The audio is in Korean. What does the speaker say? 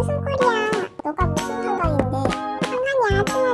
무슨 소리야. 너가 무슨 상관인데? 상관이야 친구